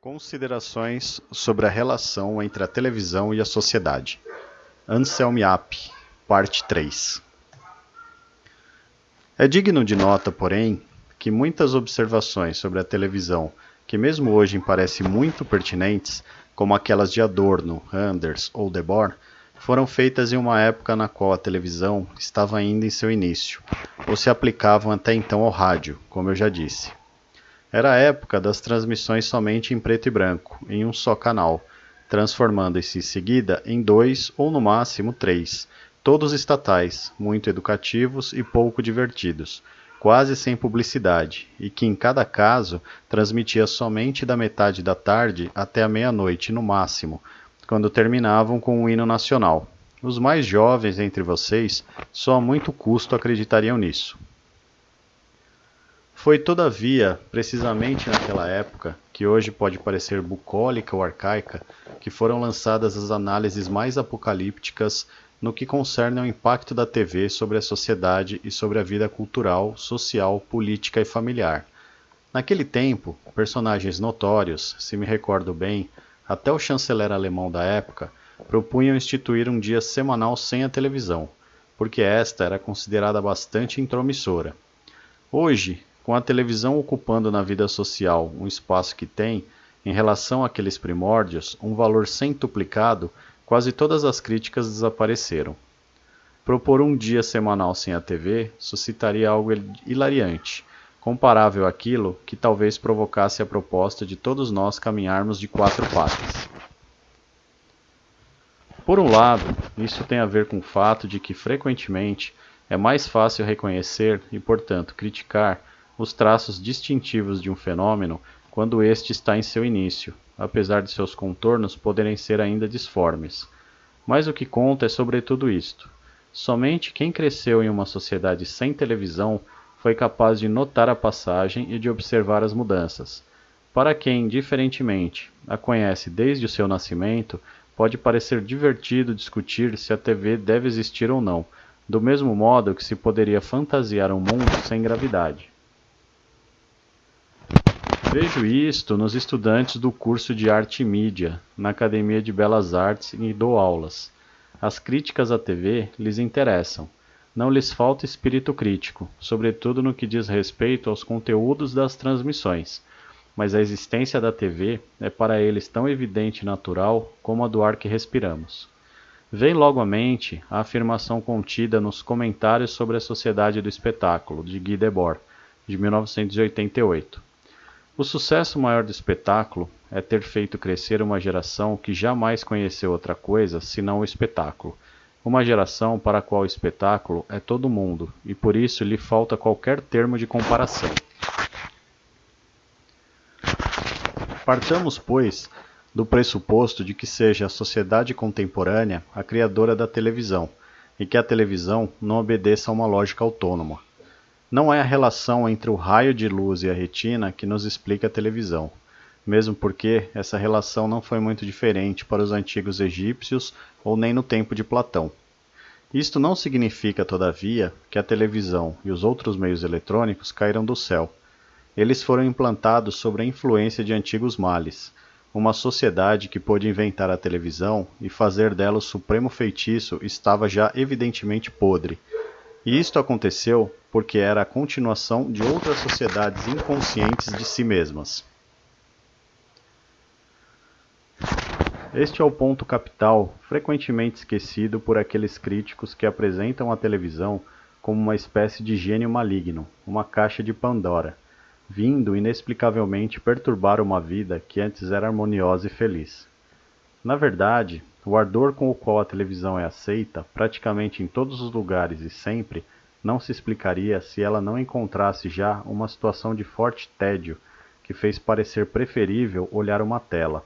Considerações sobre a relação entre a televisão e a sociedade. Anselm parte 3. É digno de nota, porém, que muitas observações sobre a televisão, que mesmo hoje parecem muito pertinentes, como aquelas de Adorno, Anders ou Debord, foram feitas em uma época na qual a televisão estava ainda em seu início, ou se aplicavam até então ao rádio, como eu já disse. Era a época das transmissões somente em preto e branco, em um só canal, transformando-se em seguida em dois ou no máximo três, todos estatais, muito educativos e pouco divertidos, quase sem publicidade, e que em cada caso transmitia somente da metade da tarde até a meia-noite no máximo, quando terminavam com o hino nacional. Os mais jovens entre vocês só a muito custo acreditariam nisso. Foi, todavia, precisamente naquela época, que hoje pode parecer bucólica ou arcaica, que foram lançadas as análises mais apocalípticas no que concerne ao impacto da TV sobre a sociedade e sobre a vida cultural, social, política e familiar. Naquele tempo, personagens notórios, se me recordo bem, até o chanceler alemão da época, propunham instituir um dia semanal sem a televisão, porque esta era considerada bastante intromissora. Hoje, com a televisão ocupando na vida social um espaço que tem, em relação àqueles primórdios, um valor centuplicado, quase todas as críticas desapareceram. Propor um dia semanal sem a TV suscitaria algo hilariante, comparável àquilo que talvez provocasse a proposta de todos nós caminharmos de quatro patas. Por um lado, isso tem a ver com o fato de que frequentemente é mais fácil reconhecer e, portanto, criticar os traços distintivos de um fenômeno quando este está em seu início, apesar de seus contornos poderem ser ainda disformes. Mas o que conta é sobretudo isto. Somente quem cresceu em uma sociedade sem televisão foi capaz de notar a passagem e de observar as mudanças. Para quem, diferentemente, a conhece desde o seu nascimento, pode parecer divertido discutir se a TV deve existir ou não, do mesmo modo que se poderia fantasiar um mundo sem gravidade. Vejo isto nos estudantes do curso de Arte e Mídia, na Academia de Belas Artes e dou aulas. As críticas à TV lhes interessam. Não lhes falta espírito crítico, sobretudo no que diz respeito aos conteúdos das transmissões, mas a existência da TV é para eles tão evidente e natural como a do ar que respiramos. Vem logo à mente a afirmação contida nos Comentários sobre a Sociedade do Espetáculo, de Guy Debord, de 1988. O sucesso maior do espetáculo é ter feito crescer uma geração que jamais conheceu outra coisa senão o espetáculo. Uma geração para a qual o espetáculo é todo mundo e por isso lhe falta qualquer termo de comparação. Partamos, pois, do pressuposto de que seja a sociedade contemporânea a criadora da televisão e que a televisão não obedeça a uma lógica autônoma. Não é a relação entre o raio de luz e a retina que nos explica a televisão, mesmo porque essa relação não foi muito diferente para os antigos egípcios ou nem no tempo de Platão. Isto não significa, todavia, que a televisão e os outros meios eletrônicos caíram do céu. Eles foram implantados sob a influência de antigos males, uma sociedade que pôde inventar a televisão e fazer dela o supremo feitiço estava já evidentemente podre. E isto aconteceu porque era a continuação de outras sociedades inconscientes de si mesmas. Este é o ponto capital, frequentemente esquecido por aqueles críticos que apresentam a televisão como uma espécie de gênio maligno, uma caixa de Pandora, vindo inexplicavelmente perturbar uma vida que antes era harmoniosa e feliz. Na verdade, o ardor com o qual a televisão é aceita, praticamente em todos os lugares e sempre, não se explicaria se ela não encontrasse já uma situação de forte tédio que fez parecer preferível olhar uma tela.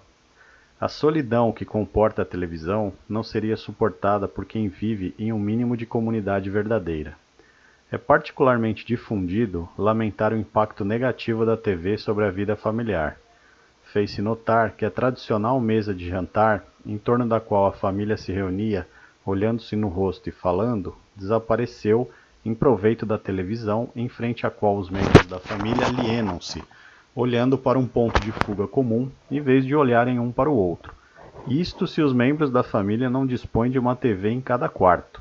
A solidão que comporta a televisão não seria suportada por quem vive em um mínimo de comunidade verdadeira. É particularmente difundido lamentar o impacto negativo da TV sobre a vida familiar. Fez-se notar que a tradicional mesa de jantar, em torno da qual a família se reunia, olhando-se no rosto e falando, desapareceu em proveito da televisão em frente à qual os membros da família alienam-se, olhando para um ponto de fuga comum em vez de olharem um para o outro. Isto se os membros da família não dispõem de uma TV em cada quarto.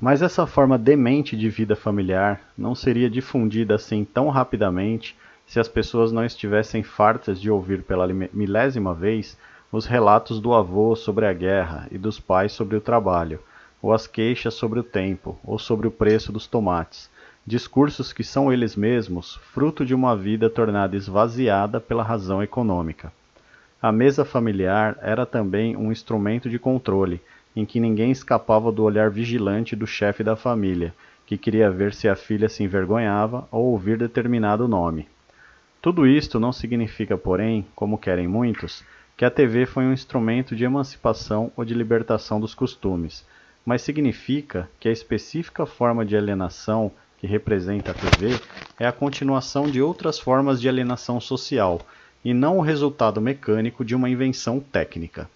Mas essa forma demente de vida familiar não seria difundida assim tão rapidamente se as pessoas não estivessem fartas de ouvir pela milésima vez os relatos do avô sobre a guerra e dos pais sobre o trabalho, ou as queixas sobre o tempo, ou sobre o preço dos tomates, discursos que são eles mesmos fruto de uma vida tornada esvaziada pela razão econômica. A mesa familiar era também um instrumento de controle, em que ninguém escapava do olhar vigilante do chefe da família, que queria ver se a filha se envergonhava ou ouvir determinado nome. Tudo isto não significa, porém, como querem muitos, que a TV foi um instrumento de emancipação ou de libertação dos costumes, mas significa que a específica forma de alienação que representa a TV é a continuação de outras formas de alienação social, e não o resultado mecânico de uma invenção técnica.